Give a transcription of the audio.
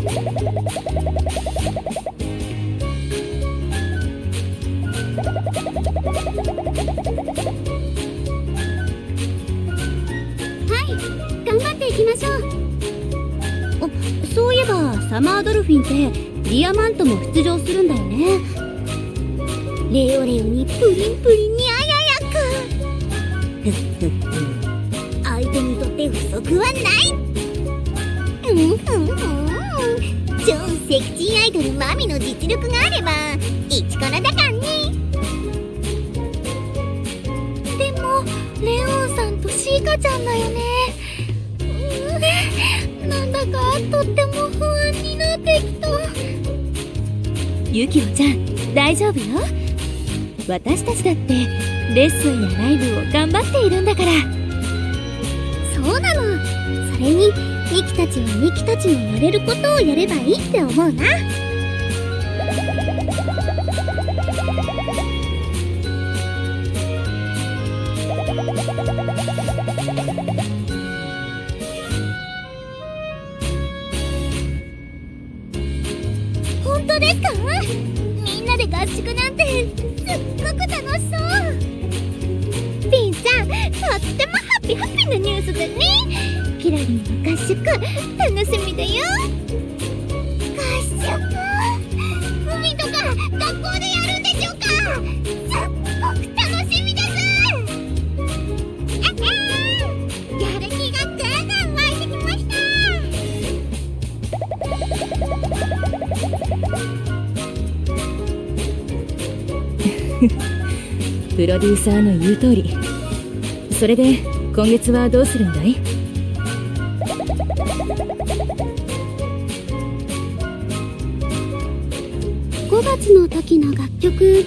はい頑張っていきましょう。あそういえばサマードルフィンってディアマントも出場するんだよね。レオレオにプリンプリンにあややく相手にとって不足はない。うんふんふん。超セクシーアイドルマミの実力があれば一からだかんねでもレオンさんとシーカちゃんだよね。うんなんだかとっても不安になってきた。ユキオちゃん大丈夫よ。私たちだってレッスンやライブを頑張っているんだから。そうなのたちはミキたちのやれることをやればいいって思うな。本当ですか？みんなで合宿なんてすっごく楽しそう。ピンさんとってもハッピーハッピーなニュースだね。キラリンの合宿楽しみだよ。合宿海とか学校でやるんでしょうか。すっごく楽しみですあはやる気がぐんぐん湧いてきました。プロデューサーの言う通り。それで今月はどうするんだい？5月の時の楽曲。